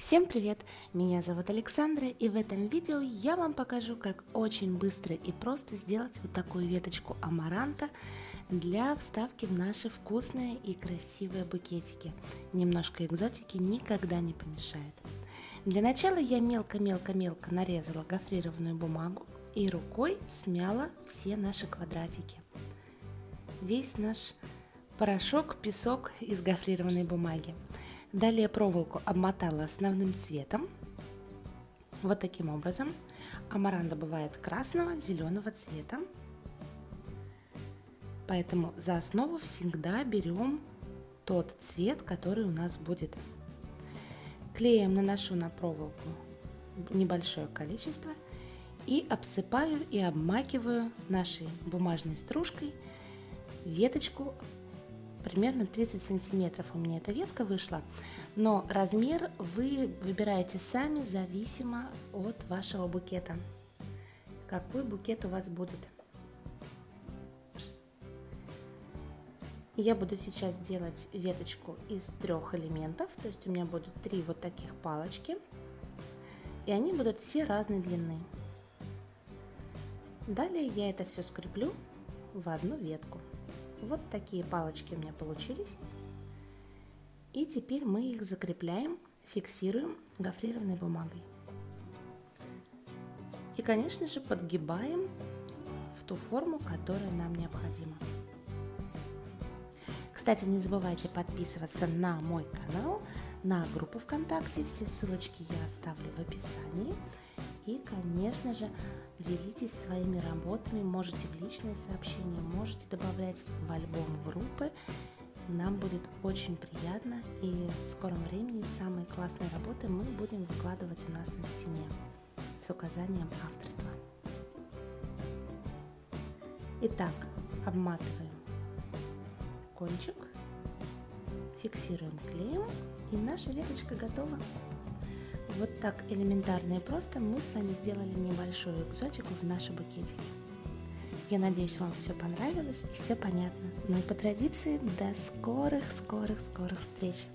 Всем привет! Меня зовут Александра и в этом видео я вам покажу, как очень быстро и просто сделать вот такую веточку амаранта для вставки в наши вкусные и красивые букетики. Немножко экзотики никогда не помешает. Для начала я мелко-мелко-мелко нарезала гофрированную бумагу и рукой смяла все наши квадратики. Весь наш порошок, песок из гофрированной бумаги. Далее проволоку обмотала основным цветом. Вот таким образом. Амаранда бывает красного, зеленого цвета. Поэтому за основу всегда берем тот цвет, который у нас будет. Клеем наношу на проволоку небольшое количество и обсыпаю и обмакиваю нашей бумажной стружкой веточку примерно 30 сантиметров у меня эта ветка вышла, но размер вы выбираете сами, зависимо от вашего букета. Какой букет у вас будет. Я буду сейчас делать веточку из трех элементов, то есть у меня будут три вот таких палочки, и они будут все разной длины. Далее я это все скреплю в одну ветку. Вот такие палочки у меня получились. И теперь мы их закрепляем, фиксируем гофрированной бумагой. И, конечно же, подгибаем в ту форму, которая нам необходима. Кстати, не забывайте подписываться на мой канал, на группу ВКонтакте. Все ссылочки я оставлю в описании. И, конечно же, делитесь своими работами, можете в личные сообщения, можете добавлять в альбом группы. Нам будет очень приятно и в скором времени самые классные работы мы будем выкладывать у нас на стене с указанием авторства. Итак, обматываем кончик, фиксируем клеем и наша веточка готова. Вот так элементарно и просто мы с вами сделали небольшую экзотику в наши букетики. Я надеюсь, вам все понравилось и все понятно. Ну и по традиции, до скорых-скорых-скорых встреч!